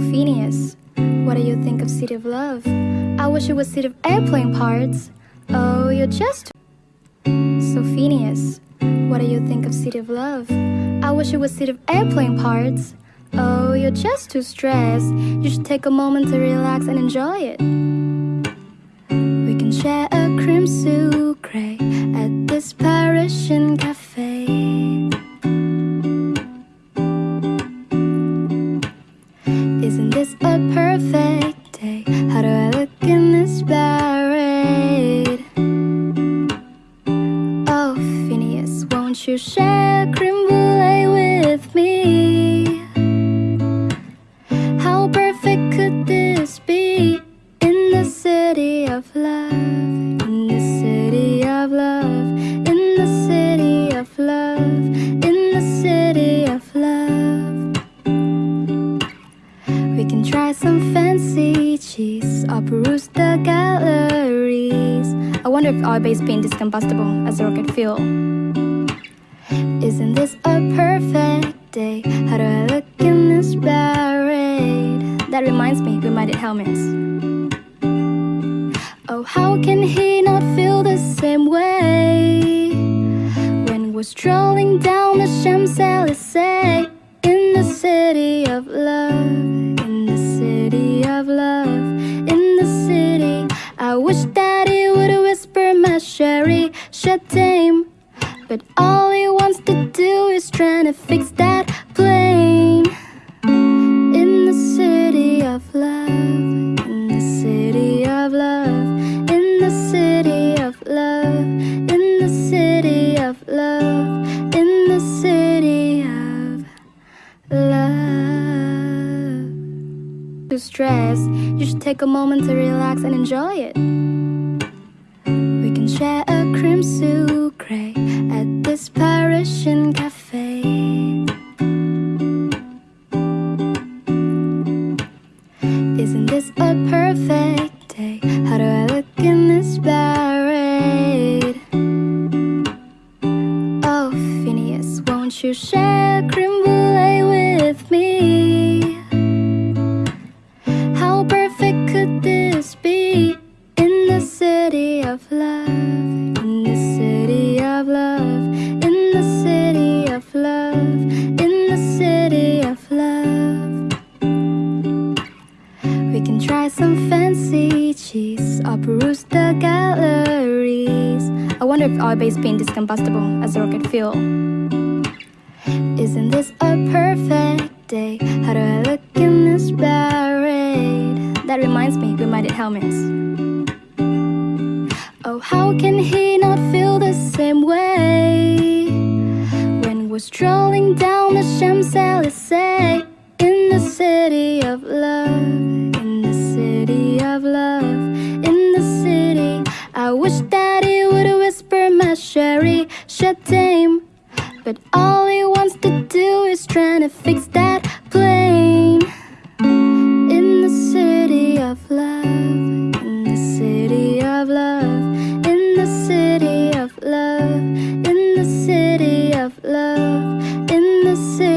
Phineas, what do you think of City of Love? I wish it was City of Airplane Parts. Oh, you're just So Phineas, what do you think of City of Love? I wish it was City of Airplane Parts. Oh, you're just too stressed. You should take a moment to relax and enjoy it. We can share a cream sucre at this Parisian Isn't this a perfect day? How do I look in this parade? Oh, Phineas, won't you share peruse the galleries. I wonder if our base paint is combustible as a rocket fuel. Isn't this a perfect day? How do I look in this parade? That reminds me, we might need helmets. Oh, how can he not feel the same way? When we're strolling down the Champs-Élysées In the city of love But all he wants to do is trying to fix that plane. In the city of love In the city of love In the city of love In the city of love In the city of love. Too stressed. You should take a moment to relax and enjoy it this a perfect day? How do I look in this parade? Oh, Phineas, won't you share creme brulee with me? How perfect could this be in the city of love? Some fancy cheese or peruse the galleries. I wonder if our base paint is combustible as a rocket fuel. Isn't this a perfect day? How do I look in this parade? That reminds me, we might need helmets. Oh, how can he not feel the same way? When we're strolling down the Champs-Élysées I wish daddy would whisper my sherry shut tame But all he wants to do is trying to fix that plane In the city of love In the city of love In the city of love In the city of love In the city